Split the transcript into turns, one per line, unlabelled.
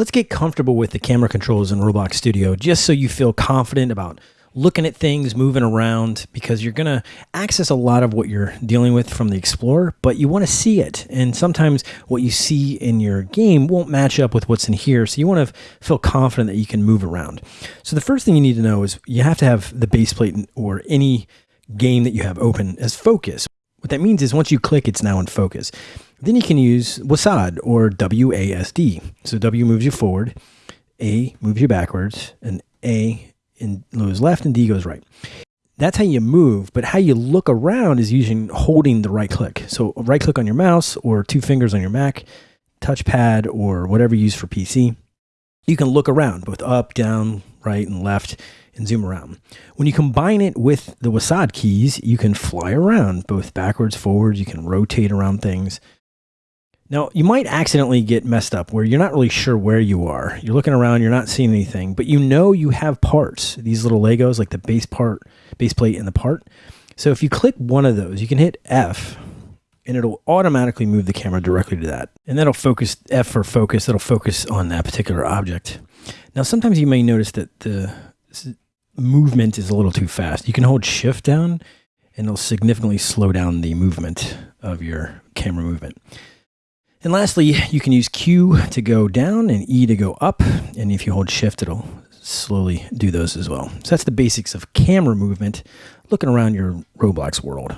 Let's get comfortable with the camera controls in Roblox Studio just so you feel confident about looking at things, moving around, because you're going to access a lot of what you're dealing with from the Explorer, but you want to see it. And sometimes what you see in your game won't match up with what's in here. So you want to feel confident that you can move around. So the first thing you need to know is you have to have the base plate or any game that you have open as focus. What that means is once you click, it's now in focus. Then you can use WASD or WASD. So W moves you forward, A moves you backwards, and A goes left and D goes right. That's how you move, but how you look around is using holding the right click. So right click on your mouse or two fingers on your Mac, touchpad or whatever you use for PC. You can look around both up, down, right, and left and zoom around. When you combine it with the WASD keys, you can fly around both backwards, forwards, you can rotate around things. Now, you might accidentally get messed up where you're not really sure where you are. You're looking around, you're not seeing anything, but you know you have parts, these little Legos, like the base part, base plate and the part. So if you click one of those, you can hit F and it'll automatically move the camera directly to that. And that'll focus, F for focus, that'll focus on that particular object. Now, sometimes you may notice that the movement is a little too fast. You can hold shift down and it'll significantly slow down the movement of your camera movement. And lastly, you can use Q to go down and E to go up. And if you hold shift, it'll slowly do those as well. So that's the basics of camera movement looking around your Roblox world.